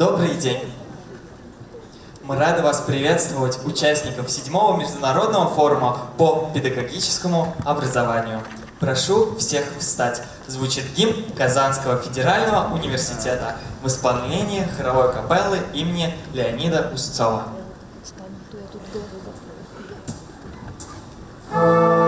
Добрый день! Мы рады вас приветствовать, участников седьмого международного форума по педагогическому образованию. Прошу всех встать. Звучит гимн Казанского федерального университета в исполнении хоровой капеллы имени Леонида Устцова. А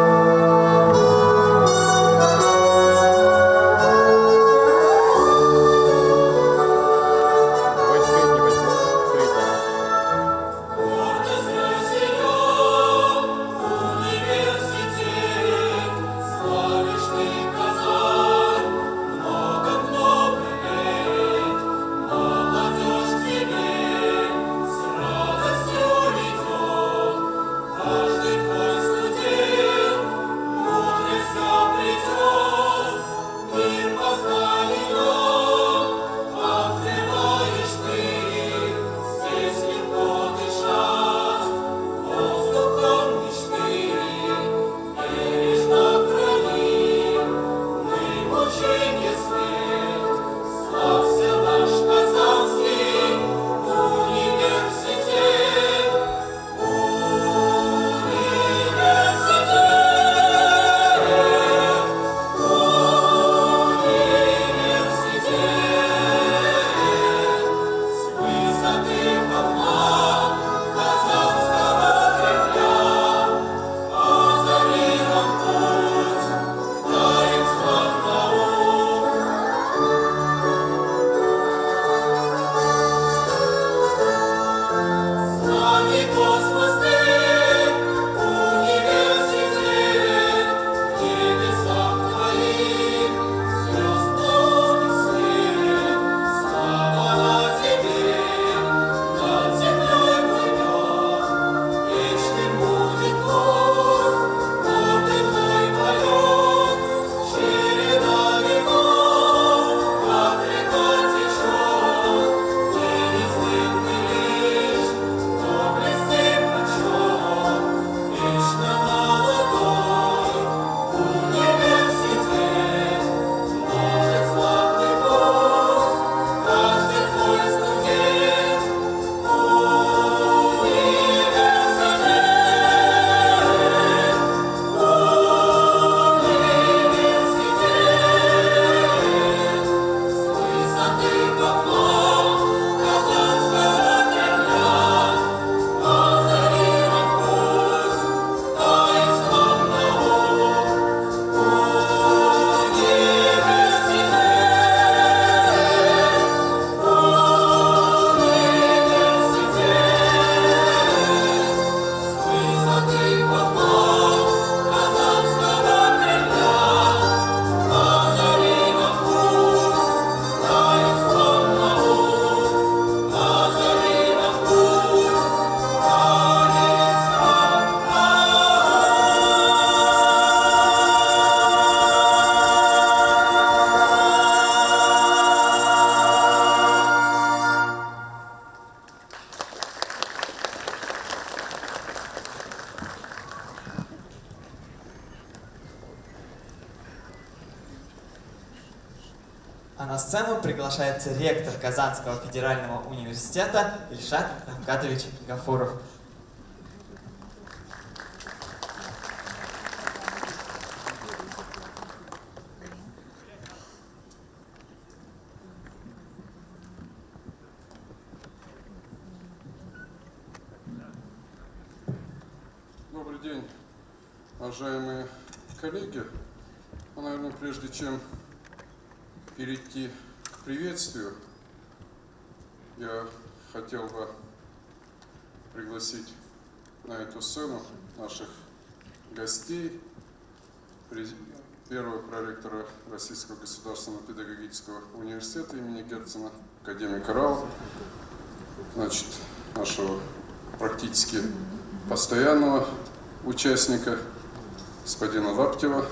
федерального университета Ильшат Равкатович Гафуров. Добрый день, уважаемые коллеги. Ну, наверное, прежде чем перейти к приветствию, я хотел бы пригласить сцену наших гостей, первого проректора Российского государственного педагогического университета имени Герцена, академика Рау, значит, нашего практически постоянного участника, господина Лаптева.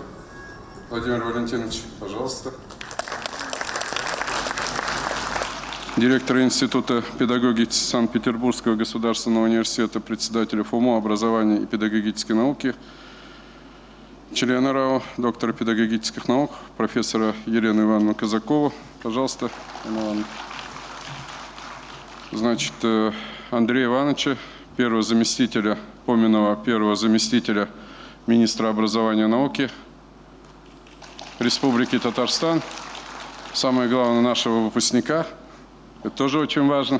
Владимир Валентинович, пожалуйста. Директора Института педагогики Санкт-Петербургского государственного университета, председателя ФУМО образования и педагогической науки, члена РАО, доктора педагогических наук, профессора Елену Ивановну Казакову. Пожалуйста, Елена значит, э, Андрея Ивановича, первого заместителя, поменного первого заместителя министра образования и науки Республики Татарстан, самое главное, нашего выпускника. Это тоже очень важно.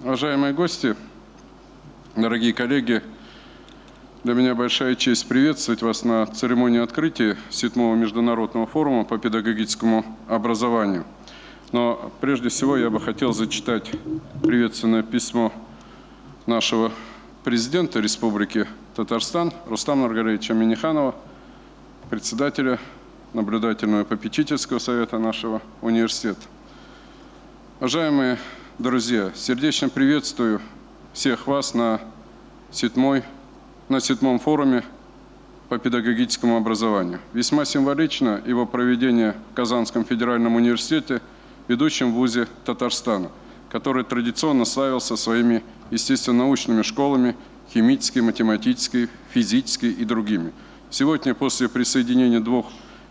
Уважаемые гости, дорогие коллеги, для меня большая честь приветствовать вас на церемонии открытия седьмого международного форума по педагогическому образованию. Но прежде всего я бы хотел зачитать приветственное письмо нашего президента Республики Татарстан Рустама Наргалевича Миниханова, председателя наблюдательного попечительского совета нашего университета. Уважаемые друзья, сердечно приветствую всех вас на седьмой на седьмом форуме по педагогическому образованию. Весьма символично его проведение в Казанском федеральном университете, ведущем вузе Татарстана, который традиционно славился своими естественно-научными школами, химической, математической, физической и другими. Сегодня, после присоединения двух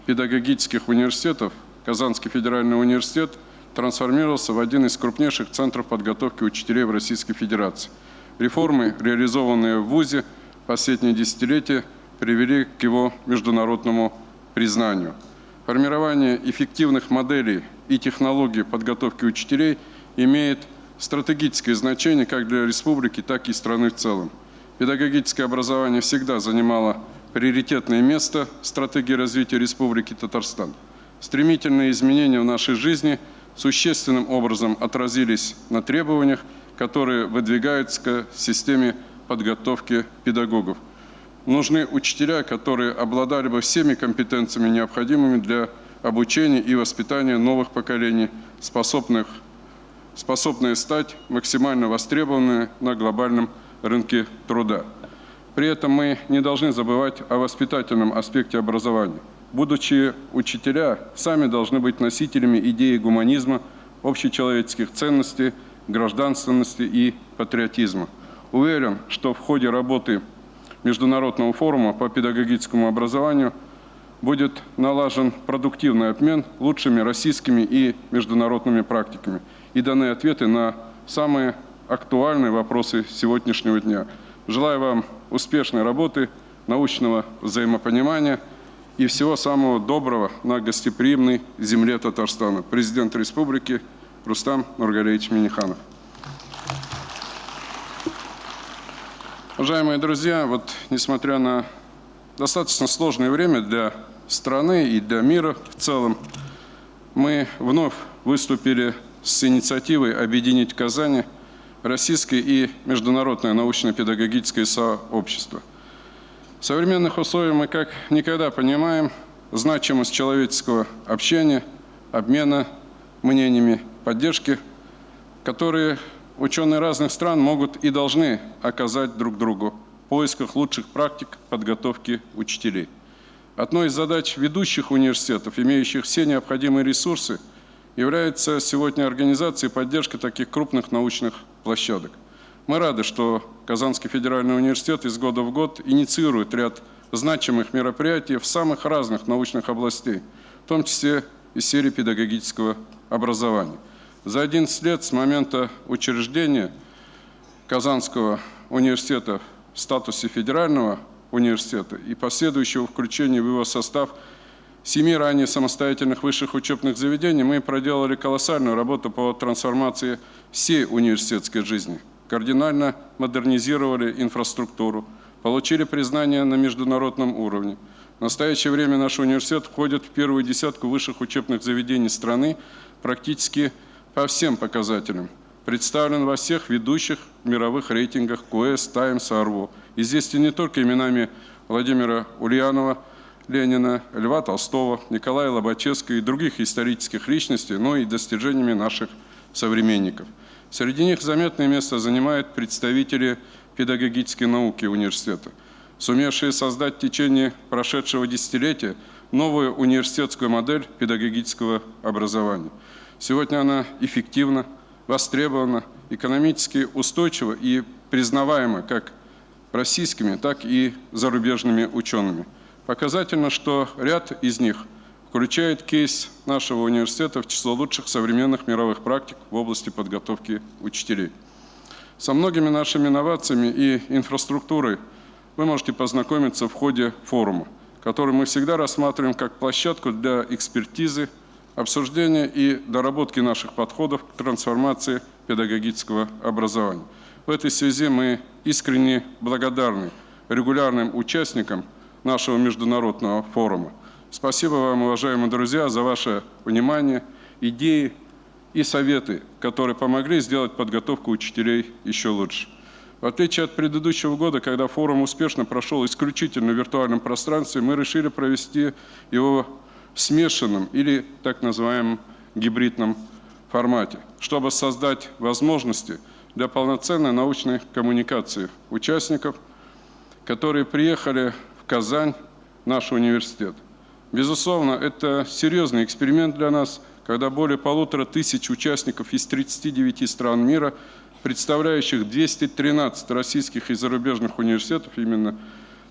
педагогических университетов, Казанский федеральный университет трансформировался в один из крупнейших центров подготовки учителей в Российской Федерации. Реформы, реализованные в ВУЗе, последние десятилетия привели к его международному признанию. Формирование эффективных моделей и технологий подготовки учителей имеет стратегическое значение как для республики, так и страны в целом. Педагогическое образование всегда занимало приоритетное место в стратегии развития Республики Татарстан. Стремительные изменения в нашей жизни существенным образом отразились на требованиях, которые выдвигаются к системе подготовки педагогов. Нужны учителя, которые обладали бы всеми компетенциями, необходимыми для обучения и воспитания новых поколений, способных, способные стать максимально востребованными на глобальном рынке труда. При этом мы не должны забывать о воспитательном аспекте образования. Будучи учителя, сами должны быть носителями идеи гуманизма, общечеловеческих ценностей, гражданственности и патриотизма. Уверен, что в ходе работы Международного форума по педагогическому образованию будет налажен продуктивный обмен лучшими российскими и международными практиками и даны ответы на самые актуальные вопросы сегодняшнего дня. Желаю вам успешной работы, научного взаимопонимания и всего самого доброго на гостеприимной земле Татарстана. Президент Республики Рустам Нургалевич Миниханов. Уважаемые друзья, вот несмотря на достаточно сложное время для страны и для мира в целом, мы вновь выступили с инициативой объединить в Казани российское и международное научно-педагогическое сообщество. В современных условиях мы как никогда понимаем значимость человеческого общения, обмена мнениями, поддержки, которые ученые разных стран могут и должны оказать друг другу в поисках лучших практик подготовки учителей. Одной из задач ведущих университетов, имеющих все необходимые ресурсы, является сегодня организация и поддержка таких крупных научных площадок. Мы рады, что Казанский федеральный университет из года в год инициирует ряд значимых мероприятий в самых разных научных областей, в том числе и в сфере педагогического образования. За 11 лет с момента учреждения Казанского университета в статусе федерального университета и последующего включения в его состав семи ранее самостоятельных высших учебных заведений мы проделали колоссальную работу по трансформации всей университетской жизни. Кардинально модернизировали инфраструктуру, получили признание на международном уровне. В настоящее время наш университет входит в первую десятку высших учебных заведений страны практически по всем показателям. Представлен во всех ведущих мировых рейтингах КОЭС, Таймс, АРВО. Известен не только именами Владимира Ульянова, Ленина, Льва Толстого, Николая Лобачевского и других исторических личностей, но и достижениями наших современников. Среди них заметное место занимают представители педагогической науки университета, сумевшие создать в течение прошедшего десятилетия новую университетскую модель педагогического образования – Сегодня она эффективна, востребована, экономически устойчива и признаваема как российскими, так и зарубежными учеными. Показательно, что ряд из них включает кейс нашего университета в число лучших современных мировых практик в области подготовки учителей. Со многими нашими инновациями и инфраструктурой вы можете познакомиться в ходе форума, который мы всегда рассматриваем как площадку для экспертизы, обсуждения и доработки наших подходов к трансформации педагогического образования. В этой связи мы искренне благодарны регулярным участникам нашего международного форума. Спасибо вам, уважаемые друзья, за ваше внимание, идеи и советы, которые помогли сделать подготовку учителей еще лучше. В отличие от предыдущего года, когда форум успешно прошел исключительно в виртуальном пространстве, мы решили провести его в смешанном или так называемом гибридном формате, чтобы создать возможности для полноценной научной коммуникации участников, которые приехали в Казань, наш университет. Безусловно, это серьезный эксперимент для нас, когда более полутора тысяч участников из 39 стран мира, представляющих 213 российских и зарубежных университетов, именно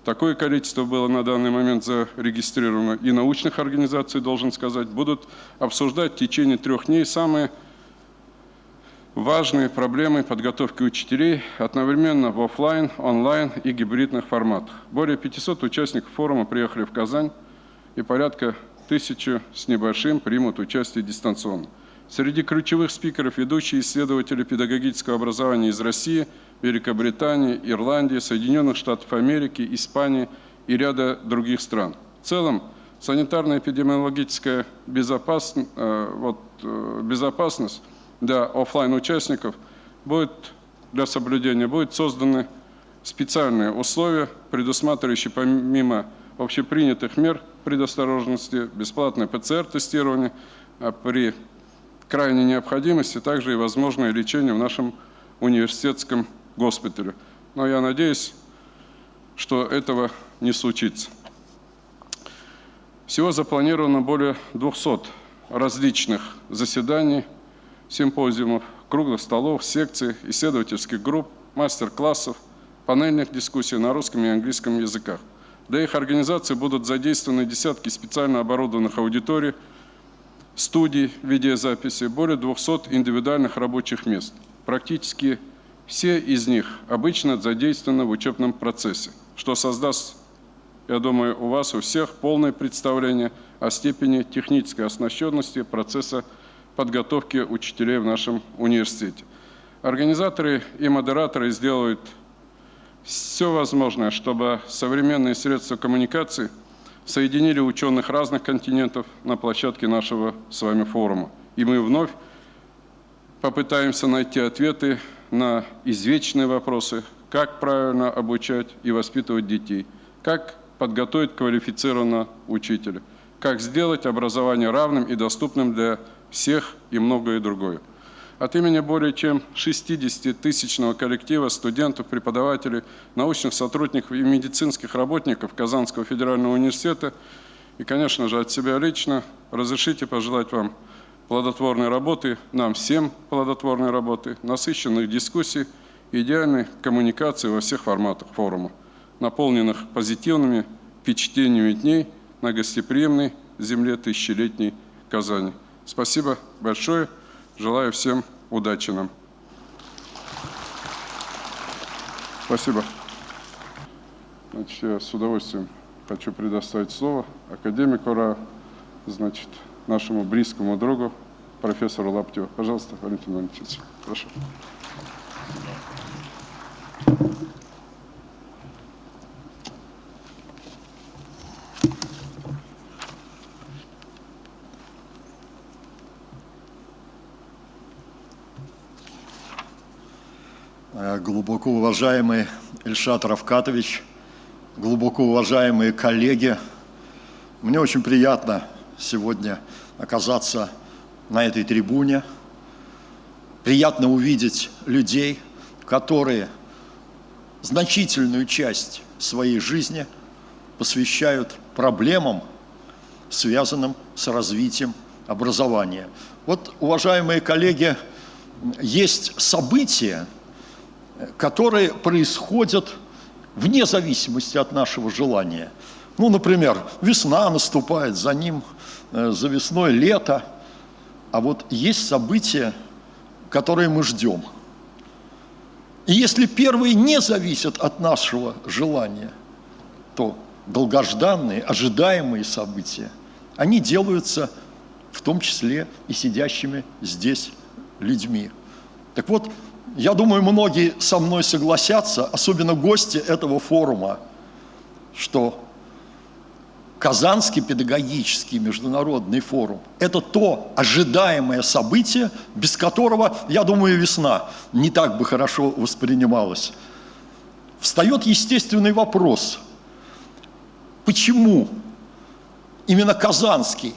такое количество было на данный момент зарегистрировано, и научных организаций, должен сказать, будут обсуждать в течение трех дней самые важные проблемы подготовки учителей одновременно в офлайн, онлайн и гибридных форматах. Более 500 участников форума приехали в Казань, и порядка тысячи с небольшим примут участие дистанционно. Среди ключевых спикеров ведущие исследователи педагогического образования из России, Великобритании, Ирландии, Соединенных Штатов Америки, Испании и ряда других стран. В целом, санитарно-эпидемиологическая безопасность, э, вот, э, безопасность для офлайн участников будет для соблюдения будет созданы специальные условия, предусматривающие помимо общепринятых мер предосторожности, бесплатное ПЦР-тестирование, а при крайней необходимости также и возможное лечение в нашем университетском госпитале. Но я надеюсь, что этого не случится. Всего запланировано более 200 различных заседаний, симпозиумов, круглых столов, секций, исследовательских групп, мастер-классов, панельных дискуссий на русском и английском языках – для их организации будут задействованы десятки специально оборудованных аудиторий, студий видеозаписи, более 200 индивидуальных рабочих мест. Практически все из них обычно задействованы в учебном процессе, что создаст, я думаю, у вас у всех полное представление о степени технической оснащенности процесса подготовки учителей в нашем университете. Организаторы и модераторы сделают все возможное, чтобы современные средства коммуникации соединили ученых разных континентов на площадке нашего с вами форума. И мы вновь попытаемся найти ответы на извечные вопросы, как правильно обучать и воспитывать детей, как подготовить квалифицированного учителя, как сделать образование равным и доступным для всех и многое другое. От имени более чем 60-тысячного коллектива студентов, преподавателей, научных сотрудников и медицинских работников Казанского федерального университета и, конечно же, от себя лично разрешите пожелать вам плодотворной работы, нам всем плодотворной работы, насыщенных дискуссий идеальной коммуникации во всех форматах форума, наполненных позитивными впечатлениями дней на гостеприимной земле тысячелетней Казани. Спасибо большое. Желаю всем удачи нам. Спасибо. Значит, я с удовольствием хочу предоставить слово академику РА, значит, нашему близкому другу, профессору Лаптеву. Пожалуйста, Валентин Валентинович, прошу. Глубоко уважаемый Ильшат Равкатович, глубоко уважаемые коллеги, мне очень приятно сегодня оказаться на этой трибуне. Приятно увидеть людей, которые значительную часть своей жизни посвящают проблемам, связанным с развитием образования. Вот, уважаемые коллеги, есть события, которые происходят вне зависимости от нашего желания. Ну, например, весна наступает, за ним, э, за весной лето. А вот есть события, которые мы ждем. И если первые не зависят от нашего желания, то долгожданные, ожидаемые события, они делаются в том числе и сидящими здесь людьми. Так вот, я думаю, многие со мной согласятся, особенно гости этого форума, что Казанский педагогический международный форум – это то ожидаемое событие, без которого, я думаю, весна не так бы хорошо воспринималась. Встает естественный вопрос, почему именно Казанский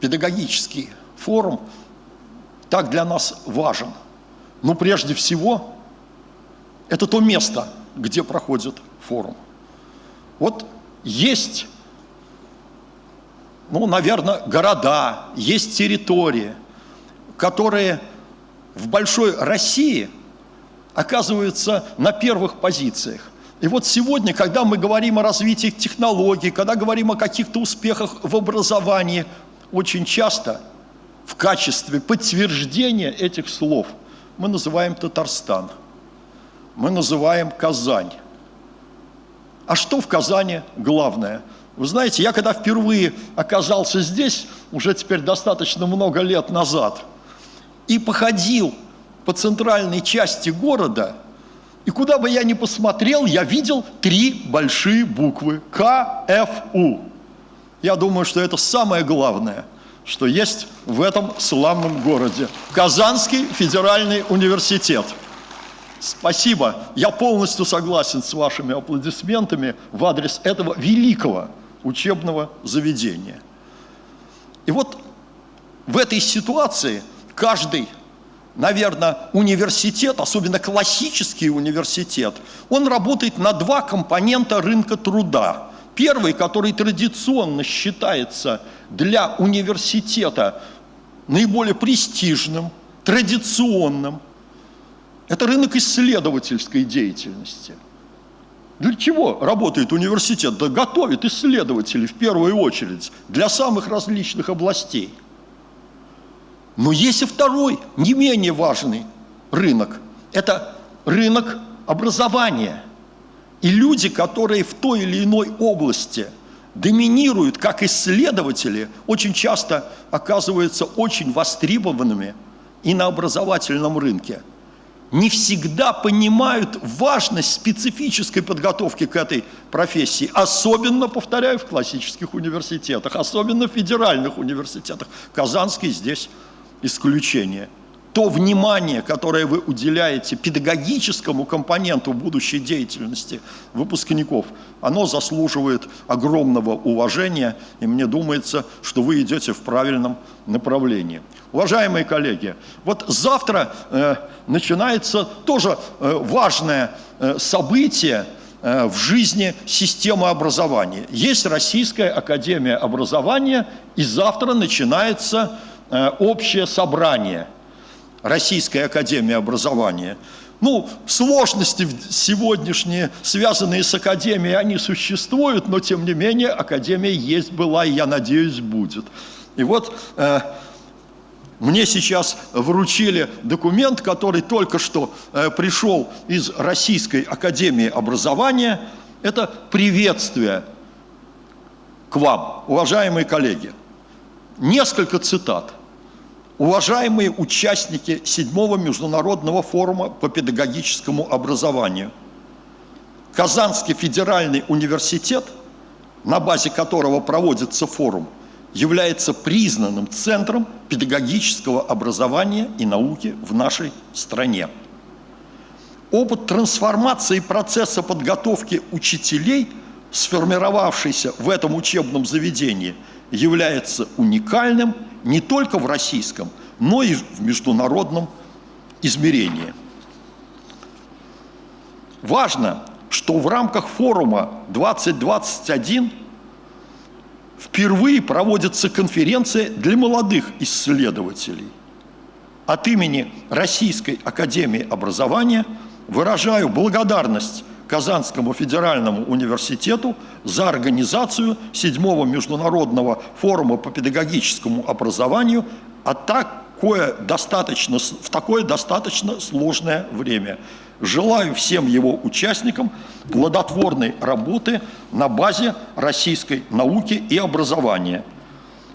педагогический форум так для нас важен? Ну, прежде всего, это то место, где проходит форум. Вот есть ну, наверное, города, есть территории, которые в большой России оказываются на первых позициях. И вот сегодня, когда мы говорим о развитии технологий, когда говорим о каких-то успехах в образовании, очень часто в качестве подтверждения этих слов мы называем Татарстан, мы называем Казань. А что в Казани главное – вы знаете, я когда впервые оказался здесь, уже теперь достаточно много лет назад, и походил по центральной части города, и куда бы я ни посмотрел, я видел три большие буквы КФУ. Я думаю, что это самое главное, что есть в этом славном городе. Казанский федеральный университет. Спасибо. Я полностью согласен с вашими аплодисментами в адрес этого великого учебного заведения. И вот в этой ситуации каждый, наверное, университет, особенно классический университет, он работает на два компонента рынка труда. Первый, который традиционно считается для университета наиболее престижным, традиционным, это рынок исследовательской деятельности – для чего работает университет? Да готовит исследователей в первую очередь для самых различных областей. Но есть и второй, не менее важный рынок. Это рынок образования. И люди, которые в той или иной области доминируют как исследователи, очень часто оказываются очень востребованными и на образовательном рынке – не всегда понимают важность специфической подготовки к этой профессии. Особенно, повторяю, в классических университетах, особенно в федеральных университетах. Казанский здесь исключение. То внимание, которое вы уделяете педагогическому компоненту будущей деятельности выпускников, оно заслуживает огромного уважения, и мне думается, что вы идете в правильном направлении. Уважаемые коллеги, вот завтра э, начинается тоже э, важное э, событие э, в жизни системы образования. Есть Российская Академия Образования, и завтра начинается э, общее собрание Российской Академии Образования. Ну, сложности сегодняшние, связанные с Академией, они существуют, но тем не менее Академия есть, была и, я надеюсь, будет. И вот э, мне сейчас вручили документ, который только что э, пришел из Российской Академии Образования. Это приветствие к вам, уважаемые коллеги. Несколько цитат. Уважаемые участники седьмого международного форума по педагогическому образованию, Казанский федеральный университет, на базе которого проводится форум, является признанным центром педагогического образования и науки в нашей стране. Опыт трансформации процесса подготовки учителей, сформировавшийся в этом учебном заведении, является уникальным не только в российском, но и в международном измерении. Важно, что в рамках форума 2021 впервые проводится конференция для молодых исследователей. От имени Российской Академии Образования выражаю благодарность Казанскому федеральному университету за организацию седьмого международного форума по педагогическому образованию, а такое достаточно, в такое достаточно сложное время. Желаю всем его участникам плодотворной работы на базе российской науки и образования.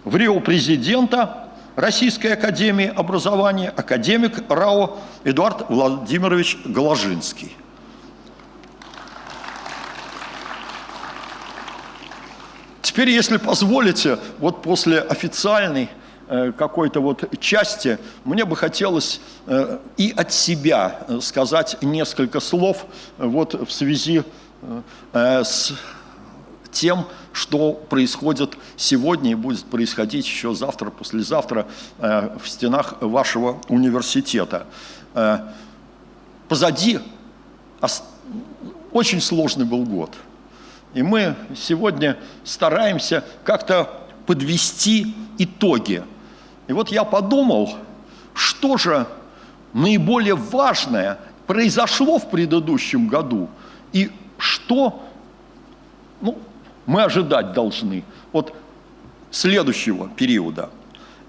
В Рио президента Российской Академии Образования академик РАО Эдуард Владимирович Голожинский. Теперь, если позволите, вот после официальной э, какой-то вот части, мне бы хотелось э, и от себя э, сказать несколько слов вот в связи с тем, что происходит сегодня и будет происходить еще завтра, послезавтра в стенах вашего университета. Позади очень сложный был год – и мы сегодня стараемся как-то подвести итоги. И вот я подумал, что же наиболее важное произошло в предыдущем году и что ну, мы ожидать должны от следующего периода.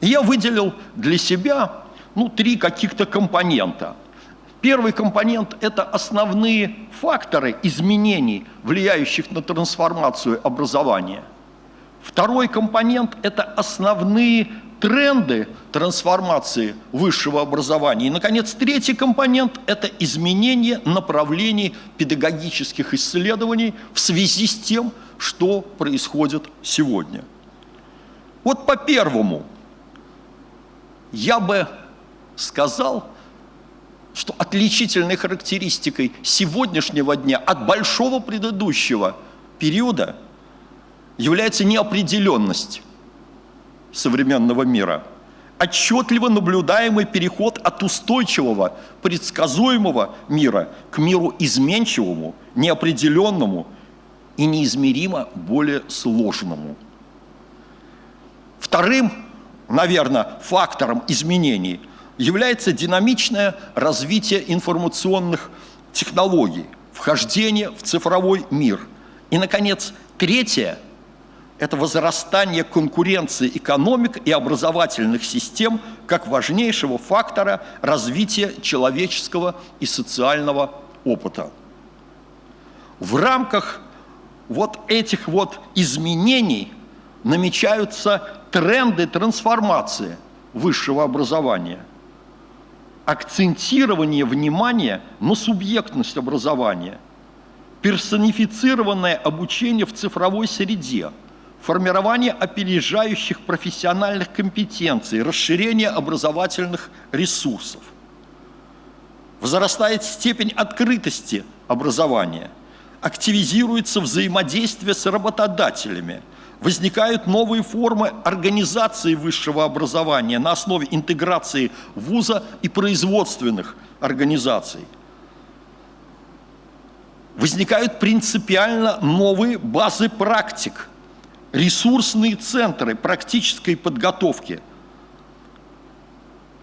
И я выделил для себя ну, три каких-то компонента – Первый компонент – это основные факторы изменений, влияющих на трансформацию образования. Второй компонент – это основные тренды трансформации высшего образования. И, наконец, третий компонент – это изменение направлений педагогических исследований в связи с тем, что происходит сегодня. Вот по первому я бы сказал – что отличительной характеристикой сегодняшнего дня от большого предыдущего периода является неопределенность современного мира, отчетливо наблюдаемый переход от устойчивого, предсказуемого мира к миру изменчивому, неопределенному и неизмеримо более сложному. Вторым, наверное, фактором изменений – является динамичное развитие информационных технологий, вхождение в цифровой мир. И, наконец, третье – это возрастание конкуренции экономик и образовательных систем как важнейшего фактора развития человеческого и социального опыта. В рамках вот этих вот изменений намечаются тренды трансформации высшего образования – акцентирование внимания на субъектность образования, персонифицированное обучение в цифровой среде, формирование опережающих профессиональных компетенций, расширение образовательных ресурсов. Возрастает степень открытости образования, активизируется взаимодействие с работодателями – возникают новые формы организации высшего образования на основе интеграции вуза и производственных организаций. Возникают принципиально новые базы практик, ресурсные центры практической подготовки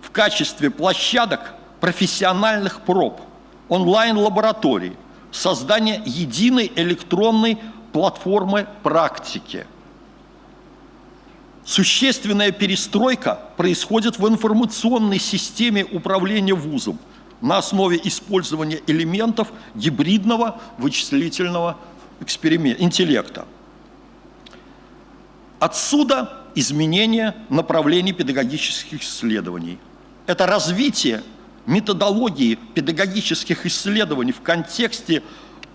в качестве площадок профессиональных проб, онлайн-лабораторий, создание единой электронной платформы практики – Существенная перестройка происходит в информационной системе управления вузом на основе использования элементов гибридного вычислительного интеллекта. Отсюда изменение направлений педагогических исследований. Это развитие методологии педагогических исследований в контексте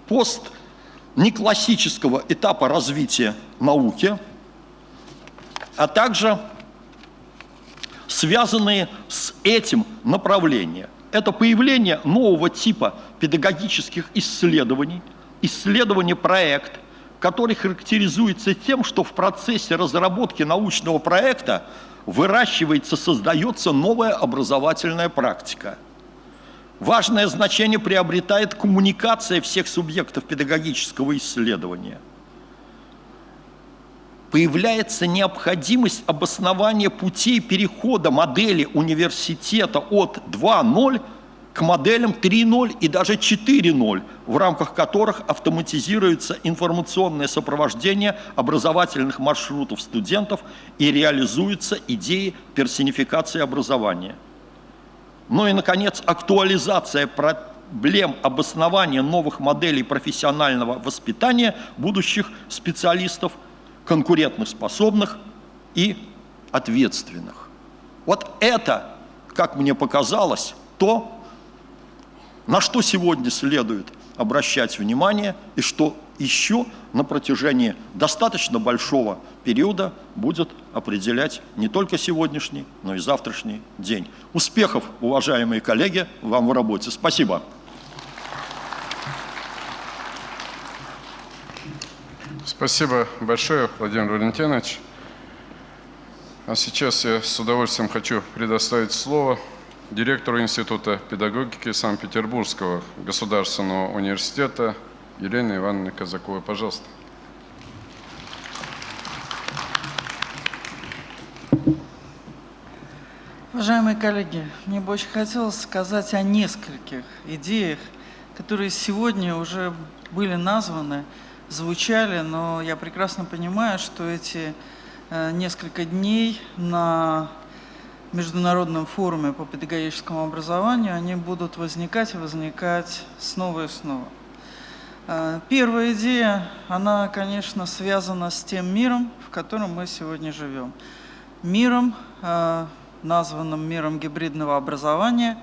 постнеклассического этапа развития науки – а также связанные с этим направления. Это появление нового типа педагогических исследований, исследование проект, который характеризуется тем, что в процессе разработки научного проекта выращивается, создается новая образовательная практика. Важное значение приобретает коммуникация всех субъектов педагогического исследования – появляется необходимость обоснования путей перехода модели университета от 2.0 к моделям 3.0 и даже 4.0, в рамках которых автоматизируется информационное сопровождение образовательных маршрутов студентов и реализуются идеи персонификации образования. Ну и, наконец, актуализация проблем обоснования новых моделей профессионального воспитания будущих специалистов, конкурентных способных и ответственных. Вот это, как мне показалось, то, на что сегодня следует обращать внимание и что еще на протяжении достаточно большого периода будет определять не только сегодняшний, но и завтрашний день. Успехов, уважаемые коллеги, вам в работе. Спасибо. Спасибо большое, Владимир Валентинович. А сейчас я с удовольствием хочу предоставить слово директору Института педагогики Санкт-Петербургского государственного университета Елене Ивановне Казаковой. Пожалуйста. Уважаемые коллеги, мне бы очень хотелось сказать о нескольких идеях, которые сегодня уже были названы, звучали, но я прекрасно понимаю, что эти э, несколько дней на Международном форуме по педагогическому образованию, они будут возникать и возникать снова и снова. Э, первая идея, она, конечно, связана с тем миром, в котором мы сегодня живем. Миром, э, названным миром гибридного образования.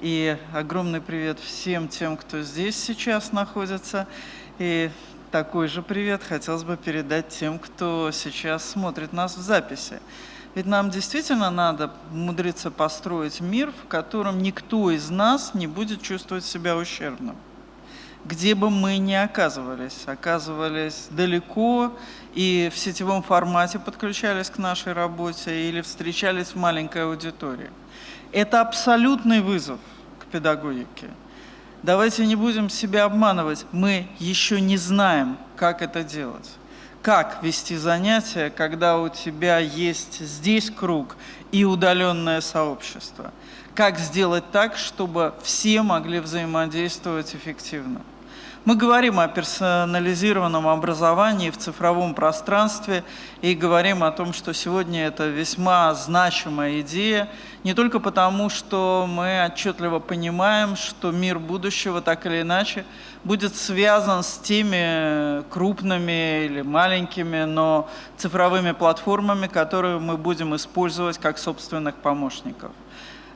И огромный привет всем тем, кто здесь сейчас находится. И такой же привет хотелось бы передать тем, кто сейчас смотрит нас в записи. Ведь нам действительно надо умудриться построить мир, в котором никто из нас не будет чувствовать себя ущербным. Где бы мы ни оказывались, оказывались далеко и в сетевом формате подключались к нашей работе или встречались в маленькой аудитории. Это абсолютный вызов к педагогике. Давайте не будем себя обманывать, мы еще не знаем, как это делать как вести занятия, когда у тебя есть здесь круг и удаленное сообщество. Как сделать так, чтобы все могли взаимодействовать эффективно. Мы говорим о персонализированном образовании в цифровом пространстве и говорим о том, что сегодня это весьма значимая идея, не только потому, что мы отчетливо понимаем, что мир будущего так или иначе будет связан с теми крупными или маленькими, но цифровыми платформами, которые мы будем использовать как собственных помощников.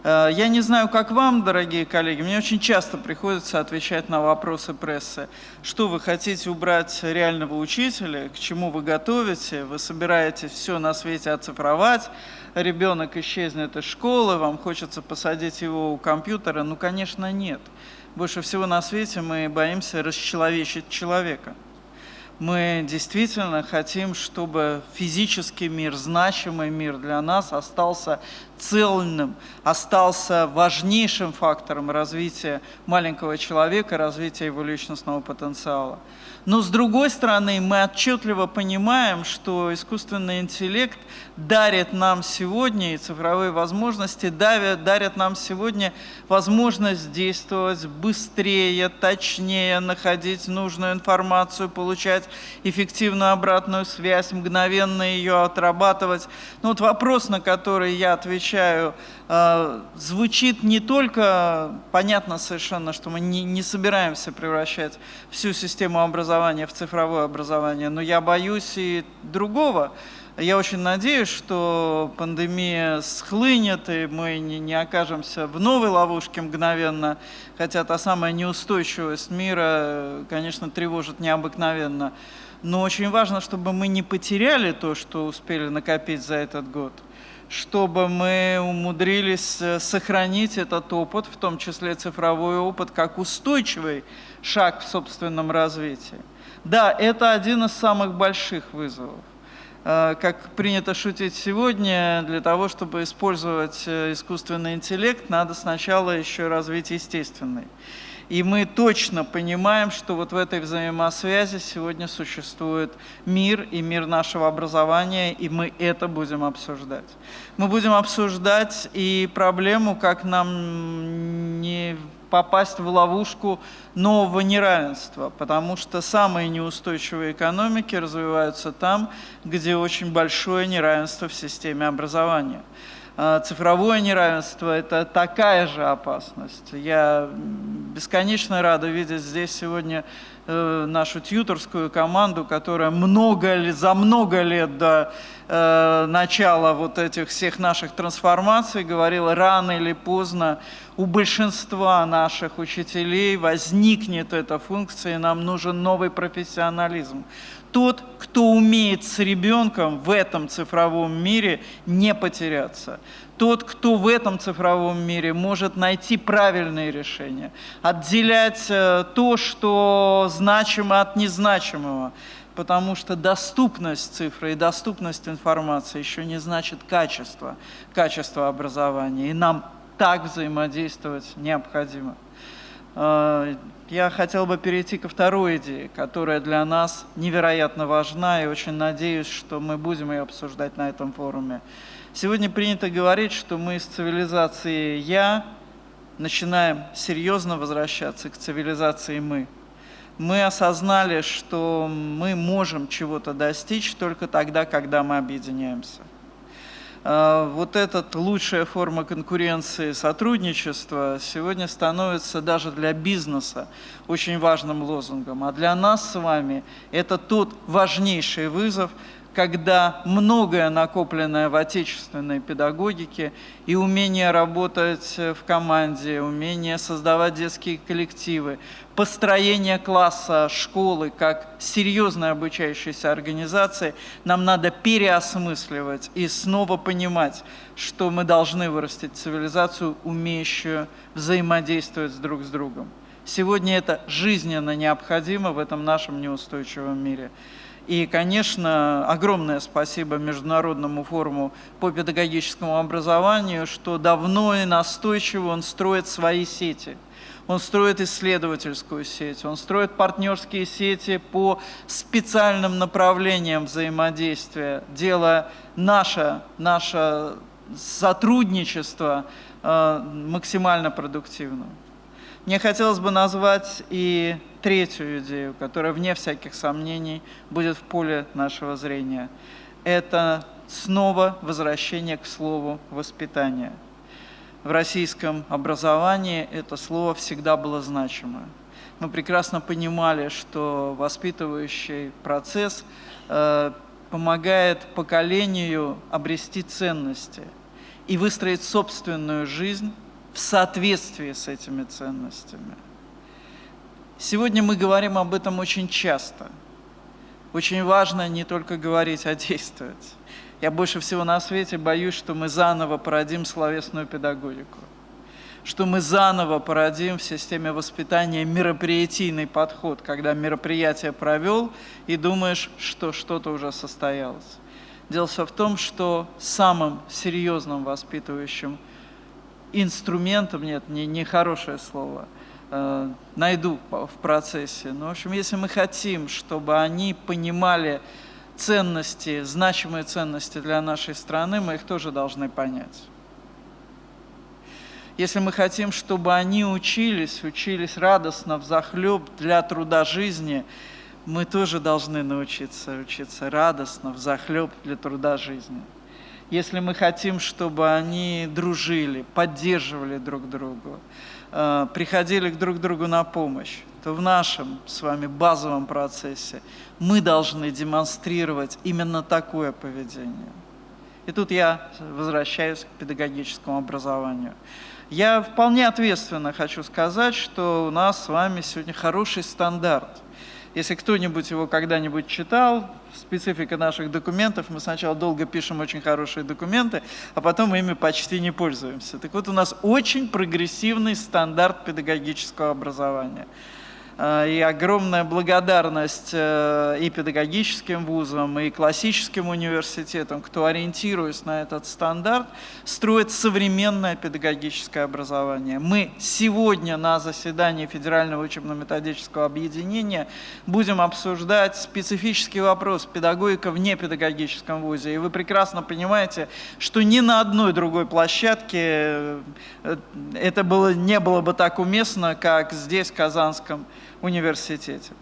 Э, я не знаю, как вам, дорогие коллеги, мне очень часто приходится отвечать на вопросы прессы. Что вы хотите убрать реального учителя, к чему вы готовите, вы собираетесь все на свете оцифровать, ребенок исчезнет из школы, вам хочется посадить его у компьютера? Ну, конечно, нет. Больше всего на свете мы боимся расчеловечить человека – мы действительно хотим, чтобы физический мир, значимый мир для нас остался цельным, остался важнейшим фактором развития маленького человека, развития его личностного потенциала. Но с другой стороны, мы отчетливо понимаем, что искусственный интеллект дарит нам сегодня, и цифровые возможности дарят, дарят нам сегодня возможность действовать быстрее, точнее, находить нужную информацию, получать эффективную обратную связь, мгновенно ее отрабатывать. Но вот вопрос, на который я отвечаю, э, звучит не только, понятно совершенно, что мы не, не собираемся превращать всю систему образования в цифровое образование, но я боюсь и другого. Я очень надеюсь, что пандемия схлынет, и мы не, не окажемся в новой ловушке мгновенно, хотя та самая неустойчивость мира, конечно, тревожит необыкновенно. Но очень важно, чтобы мы не потеряли то, что успели накопить за этот год чтобы мы умудрились э, сохранить этот опыт, в том числе цифровой опыт, как устойчивый шаг в собственном развитии. Да, это один из самых больших вызовов. Э, как принято шутить сегодня, для того, чтобы использовать э, искусственный интеллект, надо сначала еще развить естественный. И мы точно понимаем, что вот в этой взаимосвязи сегодня существует мир и мир нашего образования, и мы это будем обсуждать. Мы будем обсуждать и проблему, как нам не попасть в ловушку нового неравенства, потому что самые неустойчивые экономики развиваются там, где очень большое неравенство в системе образования. А, цифровое неравенство – это такая же опасность. Я бесконечно рада видеть здесь сегодня э, нашу тьюторскую команду, которая много, за много лет до э, начала вот этих всех наших трансформаций говорила, рано или поздно у большинства наших учителей возникнет эта функция, и нам нужен новый профессионализм тот, кто умеет с ребенком в этом цифровом мире не потеряться. Тот, кто в этом цифровом мире может найти правильные решения, отделять э, то, что значимо от незначимого, потому что доступность цифры и доступность информации еще не значит качество, качество образования, и нам так взаимодействовать необходимо. Я хотел бы перейти ко второй идее, которая для нас невероятно важна, и очень надеюсь, что мы будем ее обсуждать на этом форуме. Сегодня принято говорить, что мы с цивилизации «я» начинаем серьезно возвращаться к цивилизации «мы». Мы осознали, что мы можем чего-то достичь только тогда, когда мы объединяемся – вот эта лучшая форма конкуренции сотрудничества сегодня становится даже для бизнеса очень важным лозунгом. А для нас с вами это тот важнейший вызов, когда многое накопленное в отечественной педагогике и умение работать в команде, умение создавать детские коллективы, построение класса, школы как серьезной обучающейся организации, нам надо переосмысливать и снова понимать, что мы должны вырастить цивилизацию, умеющую взаимодействовать друг с другом. Сегодня это жизненно необходимо в этом нашем неустойчивом мире. И, конечно, огромное спасибо Международному форуму по педагогическому образованию, что давно и настойчиво он строит свои сети. Он строит исследовательскую сеть, он строит партнерские сети по специальным направлениям взаимодействия, делая наше, наше сотрудничество э, максимально продуктивным. Мне хотелось бы назвать и третью идею, которая, вне всяких сомнений, будет в поле нашего зрения. Это снова возвращение к слову «воспитание». В российском образовании это слово всегда было значимо. Мы прекрасно понимали, что воспитывающий процесс э, помогает поколению обрести ценности и выстроить собственную жизнь в соответствии с этими ценностями. Сегодня мы говорим об этом очень часто. Очень важно не только говорить, а действовать. Я больше всего на свете боюсь, что мы заново породим словесную педагогику, что мы заново породим в системе воспитания мероприятийный подход, когда мероприятие провел и думаешь, что что-то уже состоялось. Дело в том, что самым серьезным воспитывающим инструментом, нет, не, не хорошее слово, э, найду в процессе. Но, ну, в общем, если мы хотим, чтобы они понимали ценности, значимые ценности для нашей страны, мы их тоже должны понять. Если мы хотим, чтобы они учились, учились радостно, в захлеб для труда жизни, мы тоже должны научиться учиться радостно, в захлеб для труда жизни если мы хотим, чтобы они дружили, поддерживали друг друга, э, приходили друг другу на помощь, то в нашем с вами базовом процессе мы должны демонстрировать именно такое поведение. И тут я возвращаюсь к педагогическому образованию. Я вполне ответственно хочу сказать, что у нас с вами сегодня хороший стандарт – если кто-нибудь его когда-нибудь читал, специфика наших документов, мы сначала долго пишем очень хорошие документы, а потом ими почти не пользуемся. Так вот, у нас очень прогрессивный стандарт педагогического образования. Э, и огромная благодарность э, и педагогическим вузам, и классическим университетам, кто, ориентируясь на этот стандарт, строит современное педагогическое образование. Мы сегодня на заседании Федерального учебно-методического объединения будем обсуждать специфический вопрос педагогика в непедагогическом вузе. И вы прекрасно понимаете, что ни на одной другой площадке э, это было, не было бы так уместно, как здесь, в Казанском университете.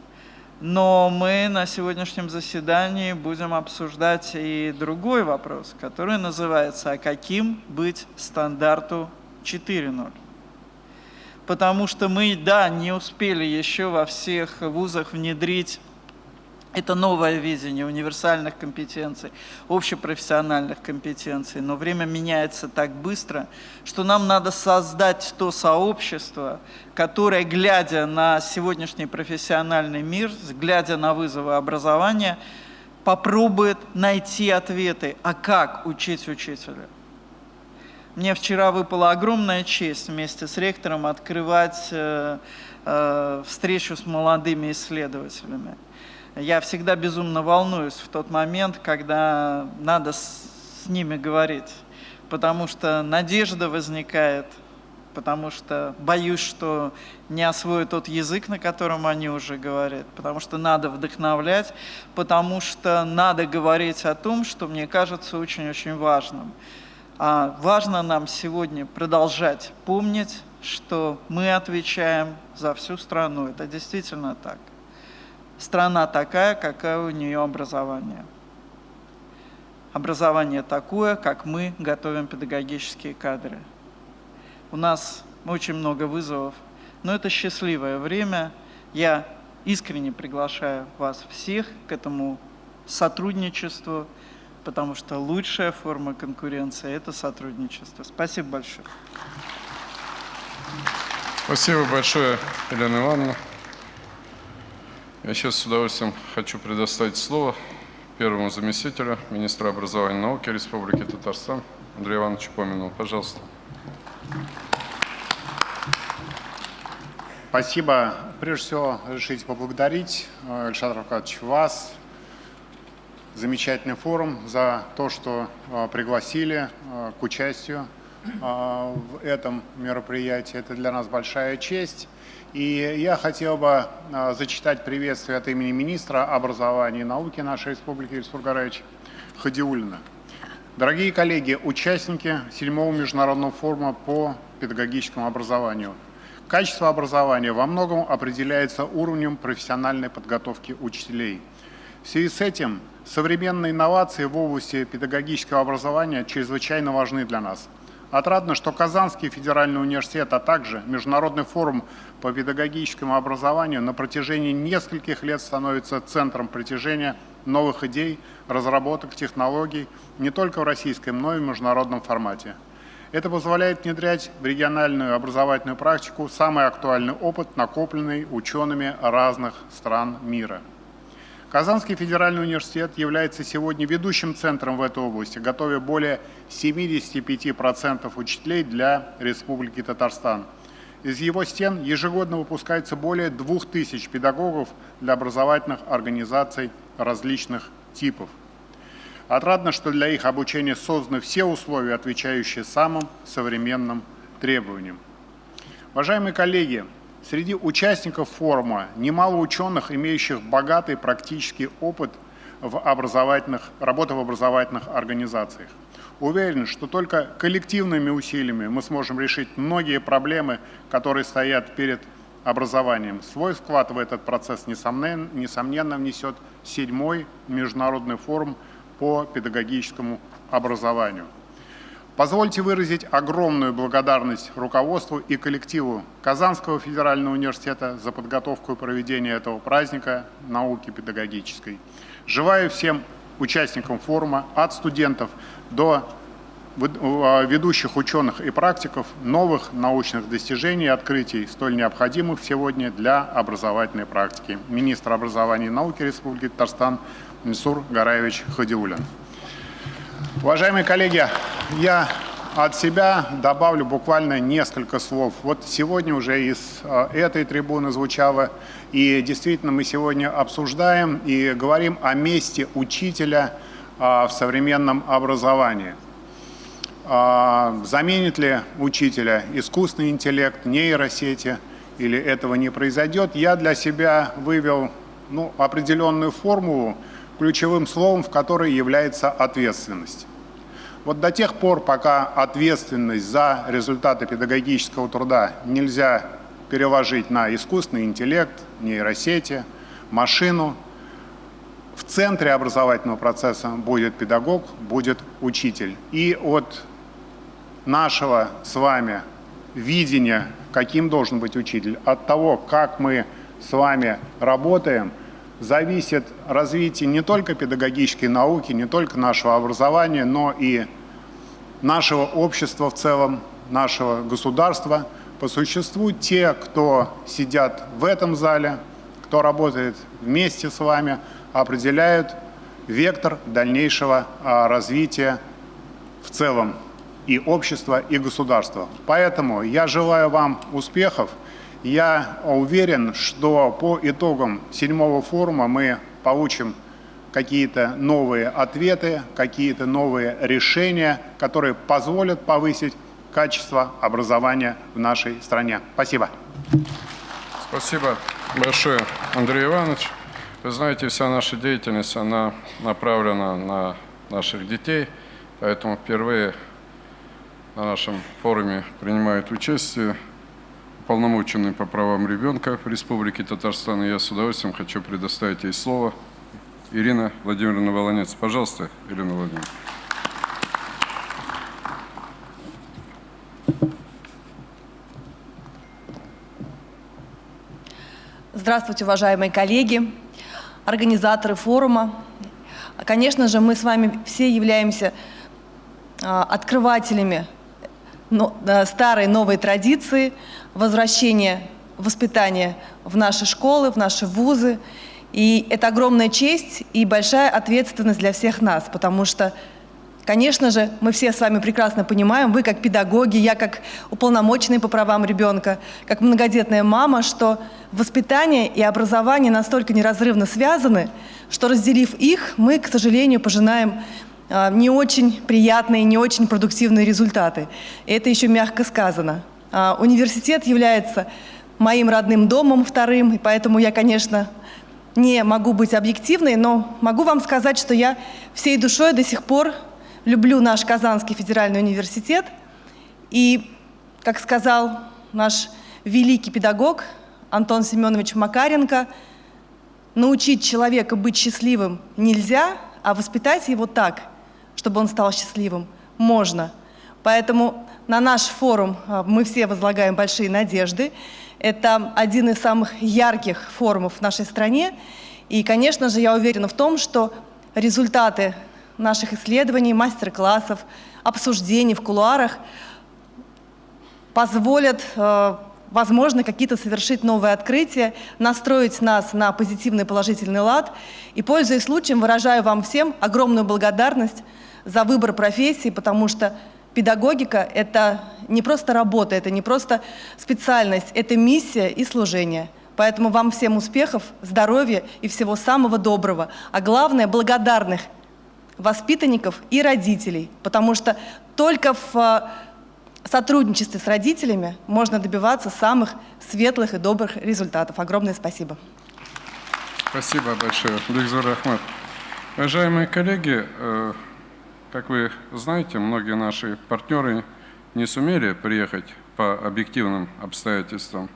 Но мы на сегодняшнем заседании будем обсуждать и другой вопрос, который называется «А каким быть стандарту 4.0?» Потому что мы, да, не успели еще во всех вузах внедрить это новое видение универсальных компетенций, общепрофессиональных компетенций, но время меняется так быстро, что нам надо создать то сообщество, которое, глядя на сегодняшний профессиональный мир, глядя на вызовы образования, попробует найти ответы, а как учить учителя. Мне вчера выпала огромная честь вместе с ректором открывать э, э, встречу с молодыми исследователями я всегда безумно волнуюсь в тот момент, когда надо с, ними говорить, потому что надежда возникает, потому что боюсь, что не освою тот язык, на котором они уже говорят, потому что надо вдохновлять, потому что надо говорить о том, что мне кажется очень-очень важным. А важно нам сегодня продолжать помнить, что мы отвечаем за всю страну. Это действительно так страна такая, какая у нее образование. Образование такое, как мы готовим педагогические кадры. У нас очень много вызовов, но это счастливое время. Я искренне приглашаю вас всех к этому сотрудничеству, потому что лучшая форма конкуренции – это сотрудничество. Спасибо большое. Спасибо большое, Елена Ивановна. Я сейчас с удовольствием хочу предоставить слово первому заместителю министра образования и науки Республики Татарстан Андрею Ивановичу Помину. Пожалуйста. Спасибо. Прежде всего, разрешите поблагодарить, э, Александр Аркадьевич, вас, замечательный форум, за то, что э, пригласили э, к участию в этом мероприятии. Это для нас большая честь. И я хотел бы а, зачитать приветствие от имени министра образования и науки нашей республики Ильсур Гараевич Хадиулина. Дорогие коллеги, участники седьмого международного форума по педагогическому образованию. Качество образования во многом определяется уровнем профессиональной подготовки учителей. В связи с этим современные инновации в области педагогического образования чрезвычайно важны для нас – Отрадно, что Казанский федеральный университет, а также Международный форум по педагогическому образованию на протяжении нескольких лет становится центром притяжения новых идей, разработок, технологий не только в российском, но и в международном формате. Это позволяет внедрять в региональную образовательную практику самый актуальный опыт, накопленный учеными разных стран мира – Казанский федеральный университет является сегодня ведущим центром в этой области, готовя более 75% учителей для Республики Татарстан. Из его стен ежегодно выпускается более 2000 педагогов для образовательных организаций различных типов. Отрадно, что для их обучения созданы все условия, отвечающие самым современным требованиям. Уважаемые коллеги, Среди участников форума немало ученых, имеющих богатый практический опыт в образовательных, работы в образовательных организациях. Уверен, что только коллективными усилиями мы сможем решить многие проблемы, которые стоят перед образованием. Свой вклад в этот процесс, несомненно, несомненно внесет седьмой международный форум по педагогическому образованию. Позвольте выразить огромную благодарность руководству и коллективу Казанского федерального университета за подготовку и проведение этого праздника науки педагогической. Желаю всем участникам форума, от студентов до а, ведущих ученых и практиков, новых научных достижений и открытий, столь необходимых сегодня для образовательной практики. Министр образования и науки Республики Татарстан Мисур Гараевич Хадиулин. Уважаемые коллеги, я от себя добавлю буквально несколько слов. Вот сегодня уже из э, этой трибуны звучало, и действительно мы сегодня обсуждаем и говорим о месте учителя э, в современном образовании. А, Заменит ли учителя искусственный интеллект, нейросети, или этого не произойдет, я для себя вывел ну, определенную формулу, ключевым словом в которой является ответственность. Вот до тех пор, пока ответственность за результаты педагогического труда нельзя переложить на искусственный интеллект, нейросети, машину, в центре образовательного процесса будет педагог, будет учитель. И от нашего с вами видения, каким должен быть учитель, от того, как мы с вами работаем, зависит развитие не только педагогической науки, не только нашего образования, но и нашего общества в целом, нашего государства. По существу те, кто сидят в этом зале, кто работает вместе с вами, определяют вектор дальнейшего а, развития в целом и общества, и государства. Поэтому я желаю вам успехов. Я уверен, что по итогам седьмого форума мы получим какие-то новые ответы, какие-то новые решения, которые позволят повысить качество образования в нашей стране. Спасибо. Спасибо большое, Андрей Иванович. Вы знаете, вся наша деятельность, она направлена на наших детей, поэтому впервые на нашем форуме принимает участие уполномоченный по правам ребенка в Республике Татарстан. И я с удовольствием хочу предоставить ей слово. Ирина Владимировна Волонец. Пожалуйста, Ирина Владимировна. Здравствуйте, уважаемые коллеги, организаторы форума. Конечно же, мы с вами все являемся а, открывателями э, старой новой традиции возвращения воспитания в наши школы, в наши вузы. И это огромная честь и большая ответственность для всех нас, потому что Конечно же, мы все с вами прекрасно понимаем, вы как педагоги, я как уполномоченный по правам ребенка, как многодетная мама, что воспитание и образование настолько неразрывно связаны, что разделив их, мы, к сожалению, пожинаем а, не очень приятные, не очень продуктивные результаты. И это еще мягко сказано. А, Университет является моим родным домом вторым, и поэтому я, конечно, не могу быть объективной, но могу вам сказать, что я всей душой до сих пор люблю наш Казанский федеральный университет. И, как сказал наш великий педагог Антон Семенович Макаренко, научить человека быть счастливым нельзя, а воспитать его так, чтобы он стал счастливым, можно. Поэтому на наш форум а, мы все возлагаем большие надежды. Это один из самых ярких форумов в нашей стране. И, конечно же, я уверена в том, что результаты наших исследований, мастер-классов, обсуждений в кулуарах позволят, э, возможно, какие-то совершить новые открытия, настроить нас на позитивный положительный лад. И, пользуясь случаем, выражаю вам всем огромную благодарность за выбор профессии, потому что педагогика – это не просто работа, это не просто специальность, это миссия и служение. Поэтому вам всем успехов, здоровья и всего самого доброго. А главное – благодарных воспитанников и родителей, потому что только в э, сотрудничестве с родителями можно добиваться самых светлых и добрых результатов. Огромное спасибо. Спасибо большое, Бекзур Ахмад. Уважаемые коллеги, э, как вы знаете, многие наши партнеры не сумели приехать по объективным обстоятельствам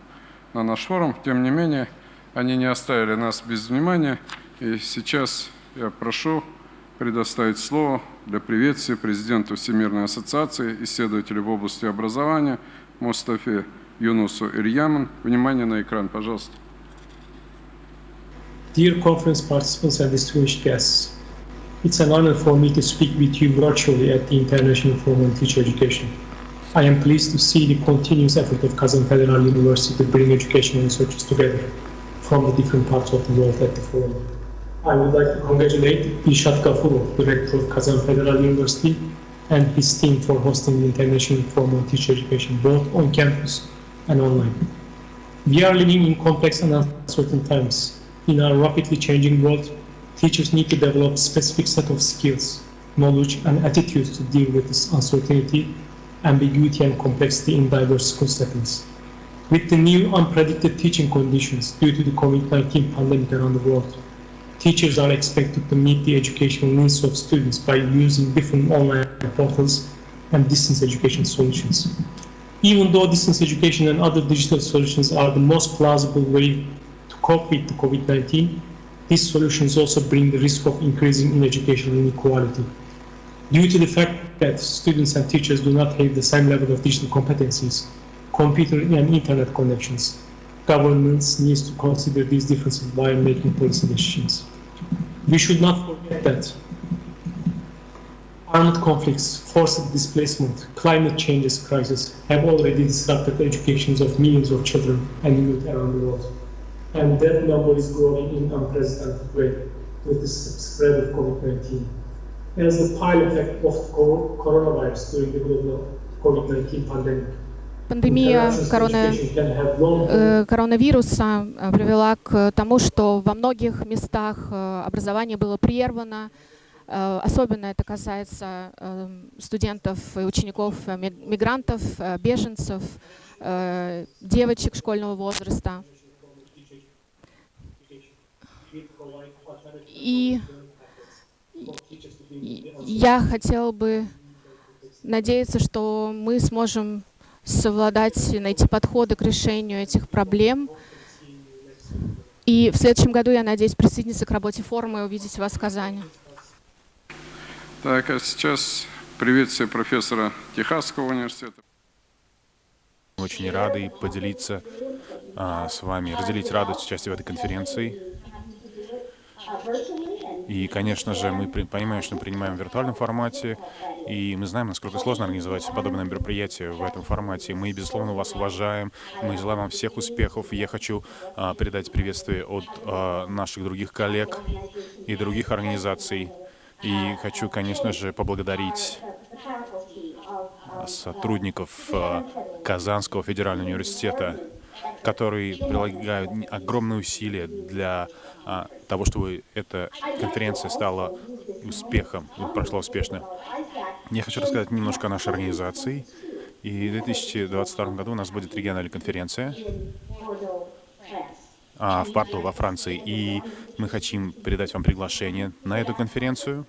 на наш форум. Тем не менее, они не оставили нас без внимания. И сейчас я прошу предоставить слово для приветствия президенту Всемирной ассоциации исследователей в области образования Мустафе Юнусу Ирьяман. Внимание на экран, пожалуйста. Dear conference participants and distinguished guests, it's an honor for me to speak with you virtually at the International Forum on Teacher Education. I am pleased to see the continuous effort of Kazan Federal University to bring educational researchers together from the different parts of the world at the forum. I would like to congratulate Ishat Gafurov, Director of Kazan Federal University, and his team for hosting the International Forum on Teacher Education, both on campus and online. We are living in complex and uncertain times. In our rapidly changing world, teachers need to develop specific set of skills, knowledge, and attitudes to deal with this uncertainty, ambiguity, and complexity in diverse school settings. With the new unpredicted teaching conditions due to the COVID-19 pandemic around the world, teachers are expected to meet the educational needs of students by using different online portals and distance education solutions. Even though distance education and other digital solutions are the most plausible way to cope with the COVID-19, these solutions also bring the risk of increasing in educational inequality. Due to the fact that students and teachers do not have the same level of digital competencies, computer and internet connections, governments needs to consider these differences while making policy decisions. We should not forget that armed conflicts, forced displacement, climate changes crisis have already disrupted the educations of millions of children and youth around the world. And that number is growing in unprecedented way with the spread of COVID-19. As the pile effect of cor- coronavirus during the global COVID-19 pandemic, Пандемия корона, э, коронавируса э, привела к тому, что во многих местах э, образование было прервано. Э, Особенно это касается студентов и учеников, ми- мигрантов, беженцев, девочек школьного возраста. И я хотел бы надеяться, что мы сможем совладать, и найти подходы к решению этих проблем. И в следующем году я надеюсь присоединиться к работе форума и увидеть вас в Казани. Так, а сейчас приветствие профессора Техасского университета. Очень рады поделиться а, с вами, разделить радость участия в этой конференции. И, конечно же, мы понимаем, что мы принимаем в виртуальном формате, и мы знаем, насколько сложно организовать подобное мероприятие в этом формате. Мы, безусловно, вас уважаем, мы желаем вам всех успехов. Я хочу а, передать приветствие от а, наших других коллег и других организаций. И хочу, конечно же, поблагодарить сотрудников э, Казанского федерального университета, которые прилагают огромные усилия для а, того, чтобы эта конференция стала успехом, прошла успешно. Я хочу рассказать немножко о нашей организации. И в 2022 году у нас будет региональная конференция а, в Порту, во Франции. И мы хотим передать вам приглашение на эту конференцию.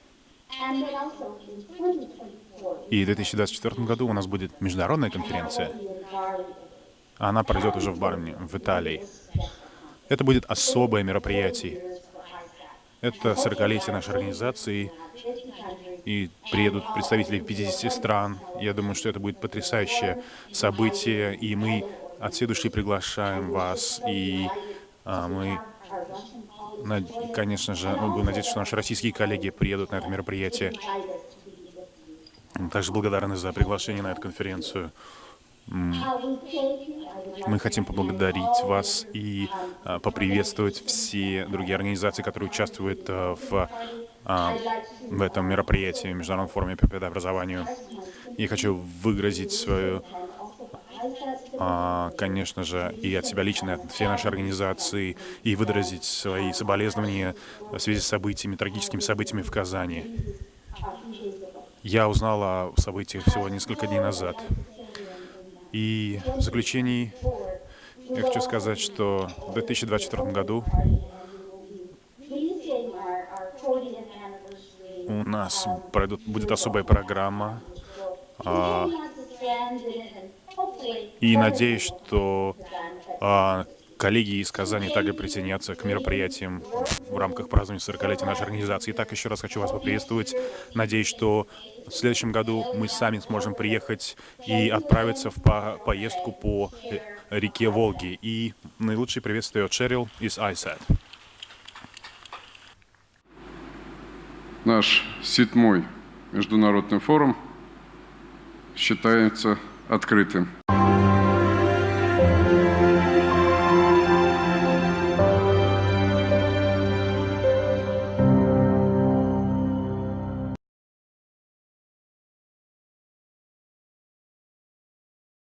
И в 2024 году у нас будет международная конференция. Она пройдет уже в Барне, в Италии. Это будет особое мероприятие. Это 40-летие нашей организации. И приедут представители 50 стран. Я думаю, что это будет потрясающее событие. И мы от души приглашаем вас. И а, мы, над- конечно же, мы будем надеяться, что наши российские коллеги приедут на это мероприятие. Также благодарны за приглашение на эту конференцию. Мы хотим поблагодарить вас и а, поприветствовать все другие организации, которые участвуют а, в, а, в этом мероприятии, Международном форуме по педобразованию. Я хочу выразить свою, а, конечно же, и от себя лично, и от всей нашей организации, и выразить свои соболезнования в связи с событиями, трагическими событиями в Казани. Я узнал о событиях всего несколько дней назад. И в заключении я хочу сказать, что в 2024 году у нас пройдут, будет особая программа. а, и надеюсь, что а, коллеги из Казани также присоединятся к мероприятиям в рамках празднования 40-летия нашей организации. Итак, еще раз хочу вас поприветствовать. Надеюсь, что в следующем году мы сами сможем приехать и отправиться в по- поездку по э, реке Волги. И наилучшие приветствия от Шерил из ISAT. Наш седьмой международный форум считается открытым.